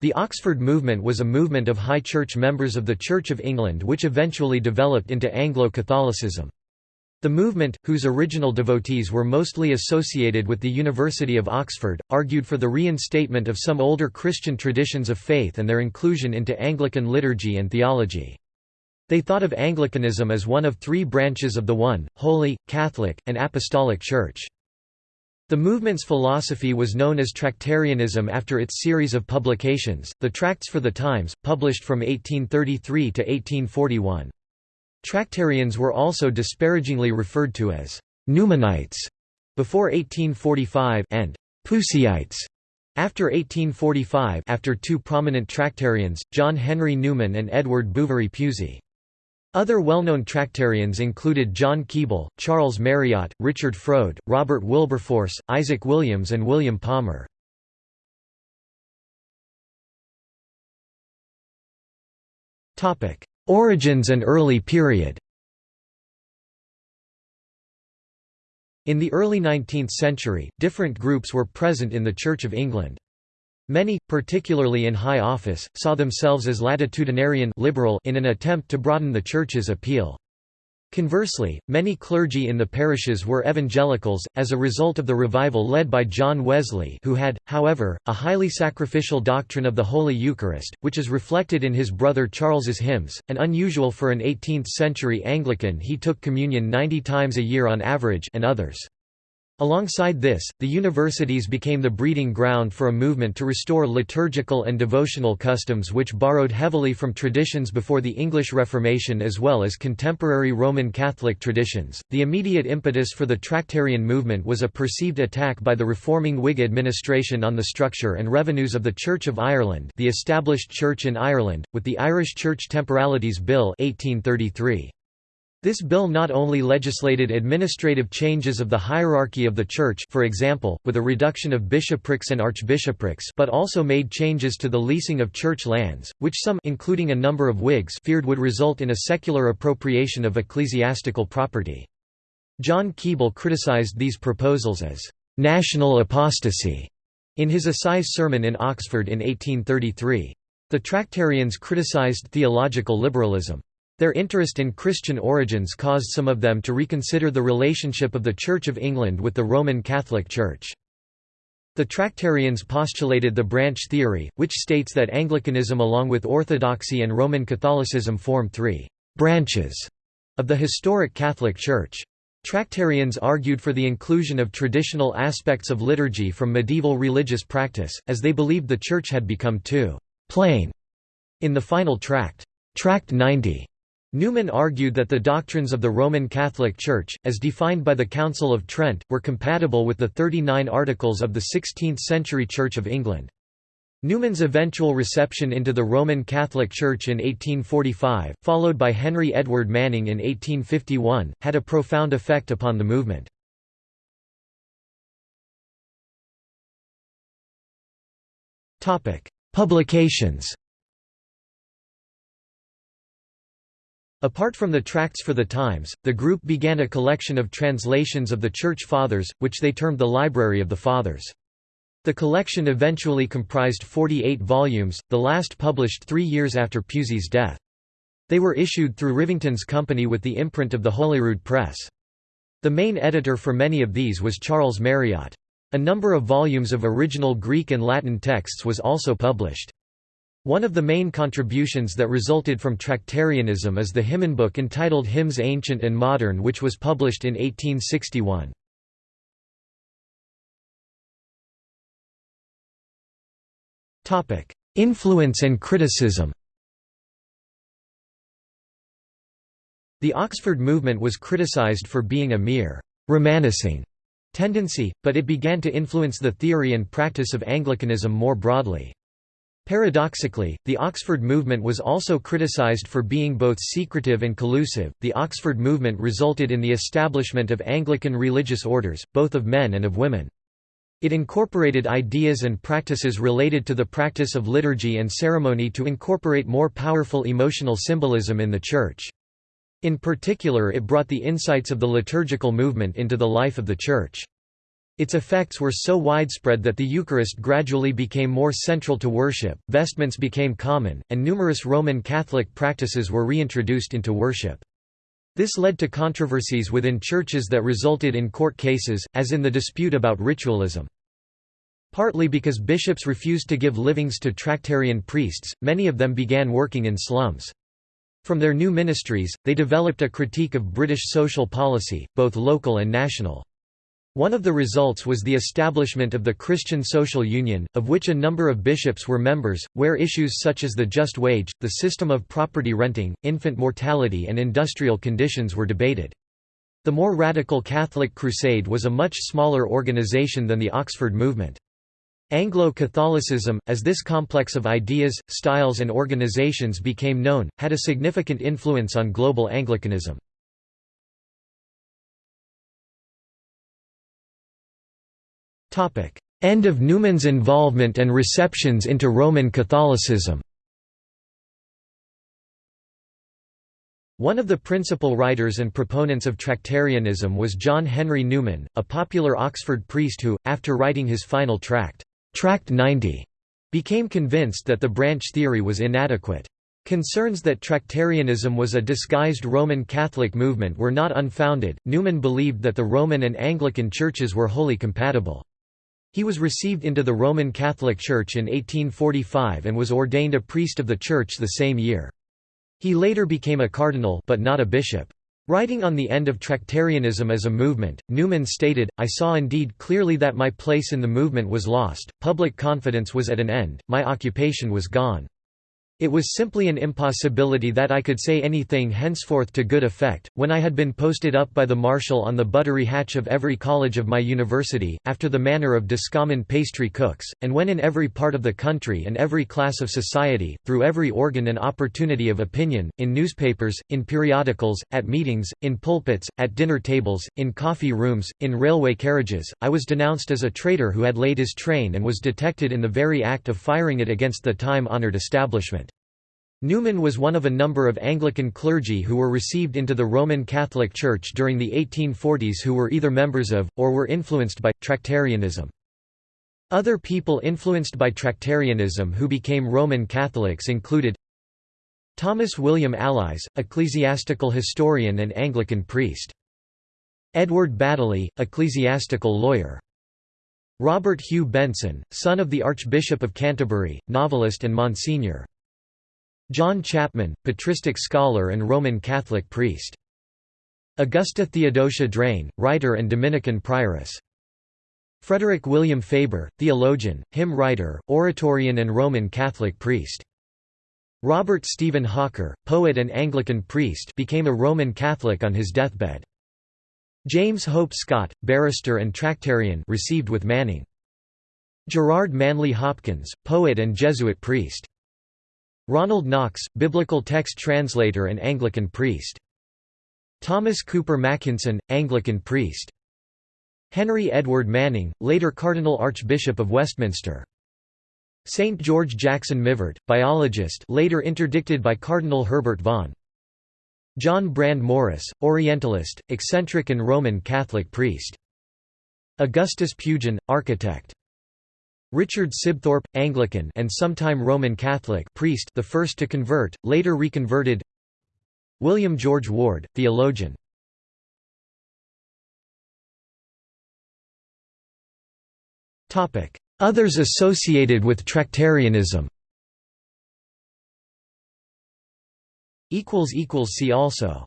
The Oxford movement was a movement of high church members of the Church of England which eventually developed into Anglo-Catholicism. The movement, whose original devotees were mostly associated with the University of Oxford, argued for the reinstatement of some older Christian traditions of faith and their inclusion into Anglican liturgy and theology. They thought of Anglicanism as one of three branches of the one, holy, Catholic, and Apostolic Church. The movement's philosophy was known as Tractarianism after its series of publications, the Tracts for the Times, published from 1833 to 1841. Tractarians were also disparagingly referred to as Newmanites before 1845 and Puseyites after 1845 after two prominent Tractarians, John Henry Newman and Edward Bouverie Pusey. Other well-known Tractarians included John Keble, Charles Marriott, Richard Froude, Robert Wilberforce, Isaac Williams and William Palmer. Origins and early period In the early 19th century, different groups were present in the Church of England. Many, particularly in high office, saw themselves as latitudinarian liberal in an attempt to broaden the Church's appeal. Conversely, many clergy in the parishes were evangelicals, as a result of the revival led by John Wesley who had, however, a highly sacrificial doctrine of the Holy Eucharist, which is reflected in his brother Charles's hymns, and unusual for an 18th-century Anglican he took communion 90 times a year on average and others. Alongside this, the universities became the breeding ground for a movement to restore liturgical and devotional customs which borrowed heavily from traditions before the English Reformation as well as contemporary Roman Catholic traditions. The immediate impetus for the Tractarian movement was a perceived attack by the reforming Whig administration on the structure and revenues of the Church of Ireland, the established church in Ireland, with the Irish Church Temporalities Bill 1833. This bill not only legislated administrative changes of the hierarchy of the Church for example, with a reduction of bishoprics and archbishoprics but also made changes to the leasing of church lands, which some including a number of Whigs feared would result in a secular appropriation of ecclesiastical property. John Keble criticized these proposals as «national apostasy» in his assize sermon in Oxford in 1833. The Tractarians criticized theological liberalism. Their interest in Christian origins caused some of them to reconsider the relationship of the Church of England with the Roman Catholic Church. The Tractarians postulated the branch theory, which states that Anglicanism along with Orthodoxy and Roman Catholicism form three «branches» of the historic Catholic Church. Tractarians argued for the inclusion of traditional aspects of liturgy from medieval religious practice, as they believed the Church had become too «plain» in the final tract, Tract 90. Newman argued that the doctrines of the Roman Catholic Church, as defined by the Council of Trent, were compatible with the 39 Articles of the 16th-century Church of England. Newman's eventual reception into the Roman Catholic Church in 1845, followed by Henry Edward Manning in 1851, had a profound effect upon the movement. Publications Apart from the Tracts for the Times, the group began a collection of translations of the Church Fathers, which they termed the Library of the Fathers. The collection eventually comprised 48 volumes, the last published three years after Pusey's death. They were issued through Rivington's company with the imprint of the Holyrood Press. The main editor for many of these was Charles Marriott. A number of volumes of original Greek and Latin texts was also published. One of the main contributions that resulted from Tractarianism is the hymnbook entitled Hymns Ancient and Modern which was published in 1861. Influence and criticism The Oxford movement was criticized for being a mere «romancing» tendency, but it began to influence the theory and practice of Anglicanism more broadly. Paradoxically, the Oxford movement was also criticized for being both secretive and collusive. The Oxford movement resulted in the establishment of Anglican religious orders, both of men and of women. It incorporated ideas and practices related to the practice of liturgy and ceremony to incorporate more powerful emotional symbolism in the Church. In particular it brought the insights of the liturgical movement into the life of the Church. Its effects were so widespread that the Eucharist gradually became more central to worship, vestments became common, and numerous Roman Catholic practices were reintroduced into worship. This led to controversies within churches that resulted in court cases, as in the dispute about ritualism. Partly because bishops refused to give livings to Tractarian priests, many of them began working in slums. From their new ministries, they developed a critique of British social policy, both local and national. One of the results was the establishment of the Christian Social Union, of which a number of bishops were members, where issues such as the just wage, the system of property renting, infant mortality and industrial conditions were debated. The more radical Catholic Crusade was a much smaller organization than the Oxford movement. Anglo-Catholicism, as this complex of ideas, styles and organizations became known, had a significant influence on global Anglicanism. End of Newman's involvement and receptions into Roman Catholicism One of the principal writers and proponents of Tractarianism was John Henry Newman, a popular Oxford priest who, after writing his final tract, Tract 90, became convinced that the branch theory was inadequate. Concerns that Tractarianism was a disguised Roman Catholic movement were not unfounded. Newman believed that the Roman and Anglican churches were wholly compatible. He was received into the Roman Catholic Church in 1845 and was ordained a priest of the Church the same year. He later became a cardinal but not a bishop. Writing on the end of Tractarianism as a movement, Newman stated, I saw indeed clearly that my place in the movement was lost, public confidence was at an end, my occupation was gone. It was simply an impossibility that I could say anything henceforth to good effect, when I had been posted up by the marshal on the buttery hatch of every college of my university, after the manner of discommon pastry cooks, and when in every part of the country and every class of society, through every organ and opportunity of opinion, in newspapers, in periodicals, at meetings, in pulpits, at dinner tables, in coffee rooms, in railway carriages, I was denounced as a traitor who had laid his train and was detected in the very act of firing it against the time-honoured establishment. Newman was one of a number of Anglican clergy who were received into the Roman Catholic Church during the 1840s who were either members of, or were influenced by, Tractarianism. Other people influenced by Tractarianism who became Roman Catholics included Thomas William Allies, ecclesiastical historian and Anglican priest. Edward Badeley, ecclesiastical lawyer. Robert Hugh Benson, son of the Archbishop of Canterbury, novelist and Monsignor. John Chapman, patristic scholar and Roman Catholic priest. Augusta Theodosia Drane, writer and Dominican prioress. Frederick William Faber, theologian, hymn writer, oratorian and Roman Catholic priest. Robert Stephen Hawker, poet and Anglican priest became a Roman Catholic on his deathbed. James Hope Scott, barrister and Tractarian received with Manning. Gerard Manley Hopkins, poet and Jesuit priest. Ronald Knox, biblical text translator and Anglican priest. Thomas Cooper Makinson, Anglican priest. Henry Edward Manning, later Cardinal Archbishop of Westminster. St. George Jackson Mivart, biologist later interdicted by Cardinal Herbert Vaughan. John Brand Morris, Orientalist, eccentric and Roman Catholic priest. Augustus Pugin, architect. Richard Sibthorp, Anglican and sometime Roman Catholic priest the first to convert, later reconverted. William George Ward, theologian. Others associated with Tractarianism. See also